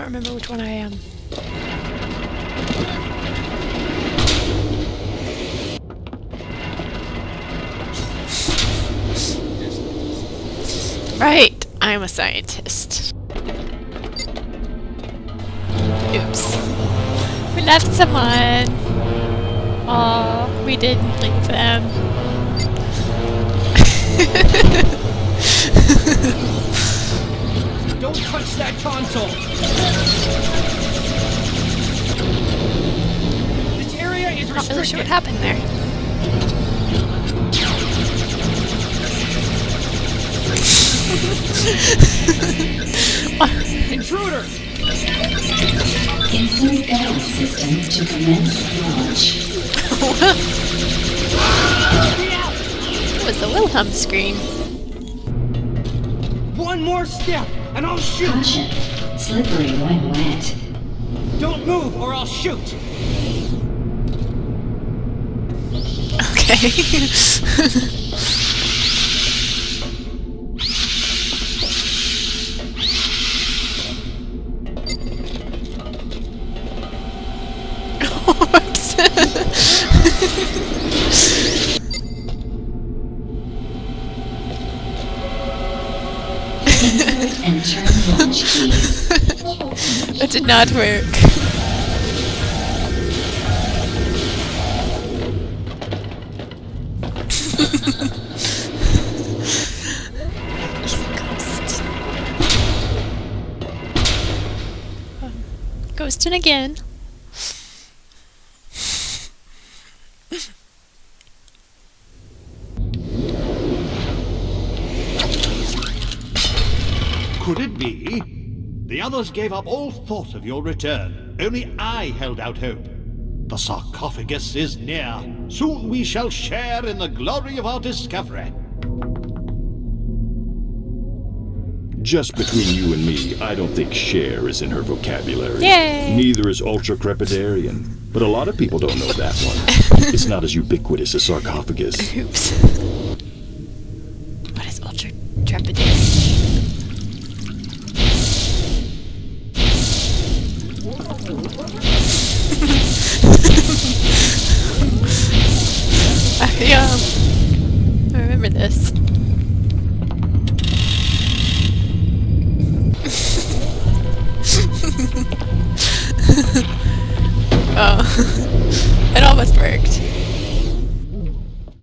remember which one I am. Right, I'm a scientist. Oops. We left someone. Oh, we didn't leave them. Don't touch that console! This area is Not really sure what happened there. Intruder! Insert guidance system to commence launch. Be! It was the Wilhelm scream. One more step, and I'll shoot! Caution. Slippery when wet. Don't move, or I'll shoot! Okay. Whoops. that did not work. Ghosting again. Could it be? The others gave up all thought of your return. Only I held out hope. The sarcophagus is near. Soon we shall share in the glory of our discovery. Just between you and me, I don't think share is in her vocabulary. Yay! Neither is ultracrepidarian. But a lot of people don't know that one. it's not as ubiquitous as sarcophagus. Oops. Um, I remember this. oh, it almost worked.